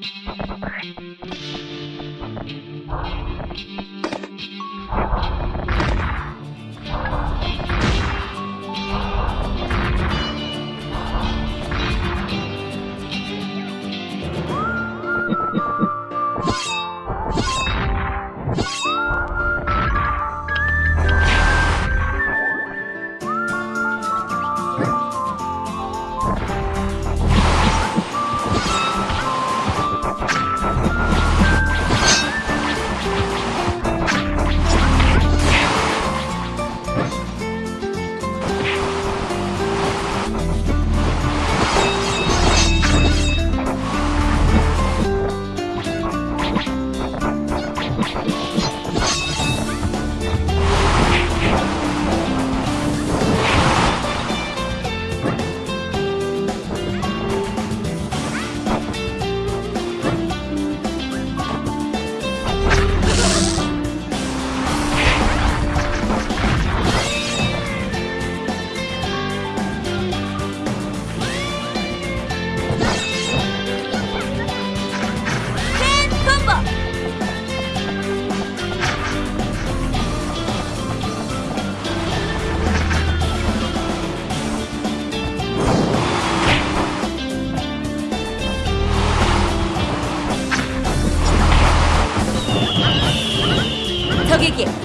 Thank you.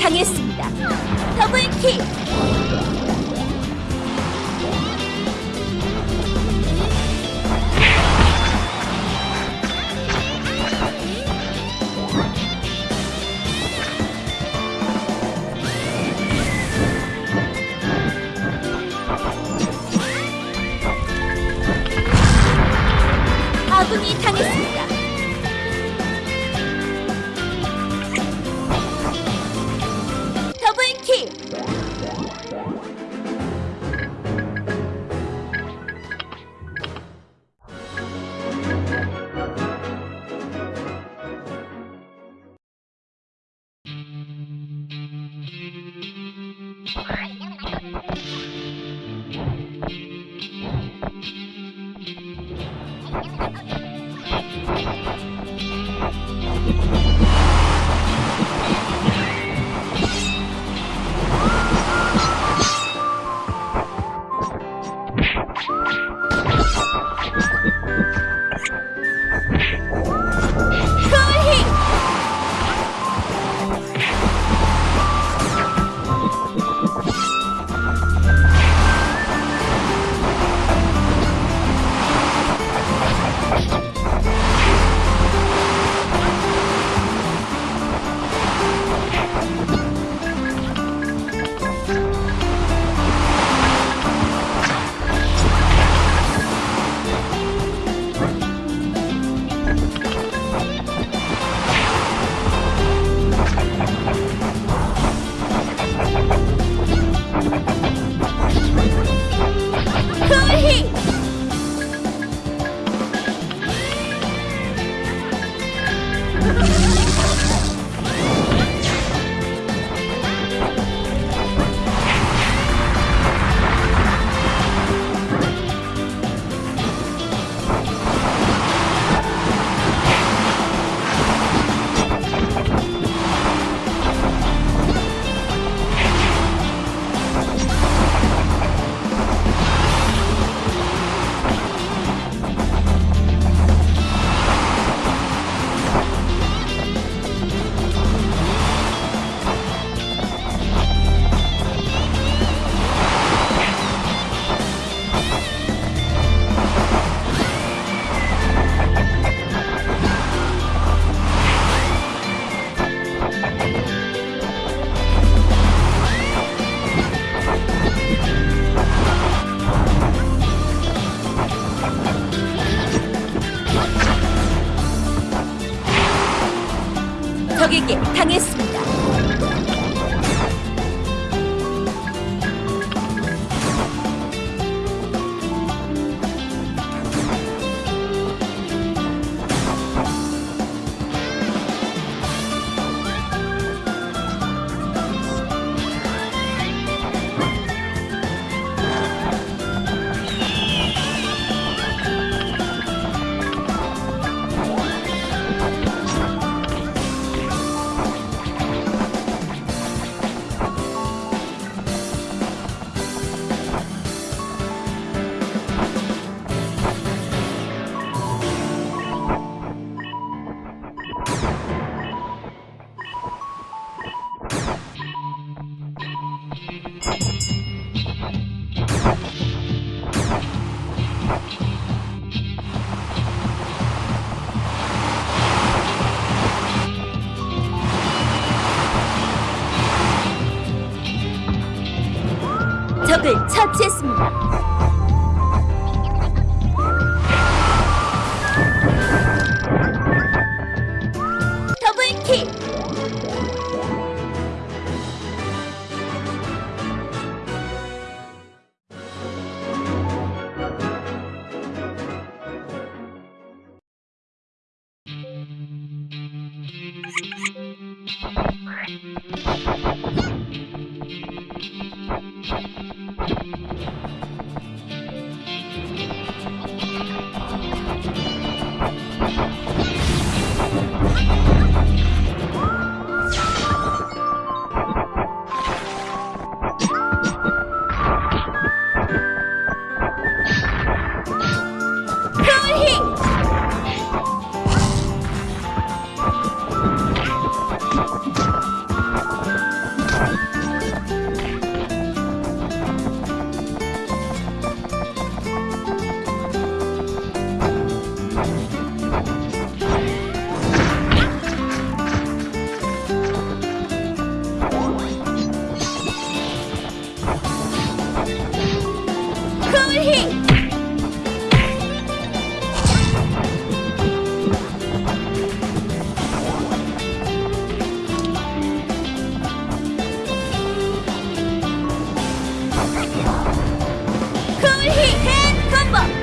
당했습 처치했습니다. 吧。